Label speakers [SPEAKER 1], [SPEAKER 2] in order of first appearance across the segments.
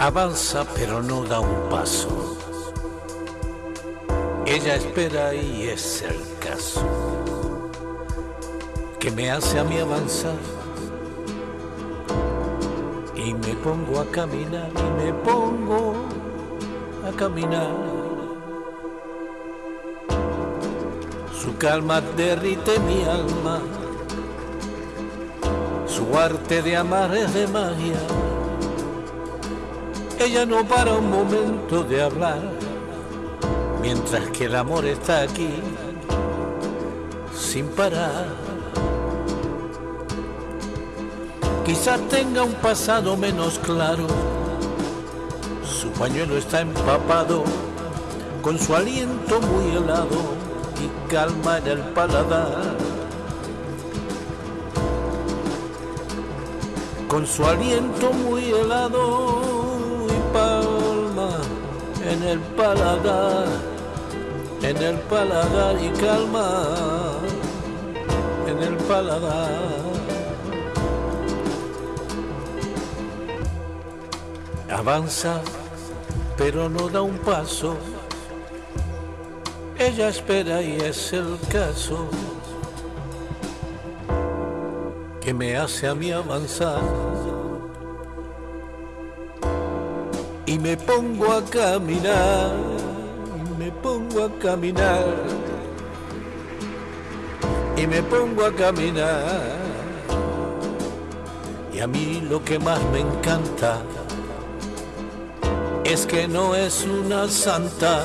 [SPEAKER 1] Avanza pero no da un paso. Ella espera y es el caso que me hace a mí avanzar. Y me pongo a caminar y me pongo a caminar. Su calma derrite mi alma. Su arte de amar es de magia. Ella no para un momento de hablar, mientras que el amor está aquí, sin parar. Quizás tenga un pasado menos claro, su pañuelo está empapado, con su aliento muy helado y calma en el paladar. Con su aliento muy helado en el paladar, en el paladar y calma en el paladar. Avanza, pero no da un paso. Ella espera y es el caso que me hace a mí avanzar. Y me pongo a caminar, me pongo a caminar, y me pongo a caminar. Y a mí lo que más me encanta es que no es una santa,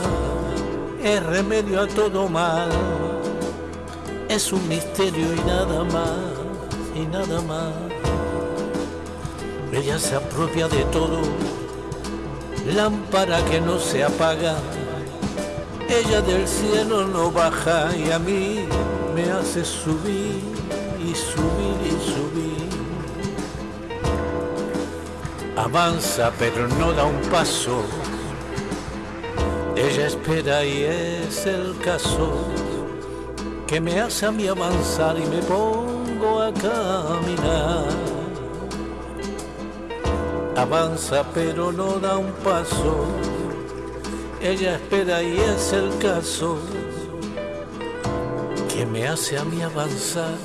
[SPEAKER 1] es remedio a todo mal, es un misterio y nada más, y nada más. Ella se apropia de todo lámpara que no se apaga, ella del cielo no baja y a mí me hace subir y subir y subir. Avanza pero no da un paso, ella espera y es el caso. Que me hace a mí avanzar y me pongo a caminar avanza pero no da un paso, ella espera y es el caso que me hace a mí avanzar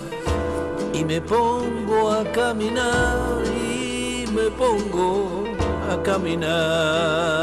[SPEAKER 1] y me pongo a caminar y me pongo a caminar.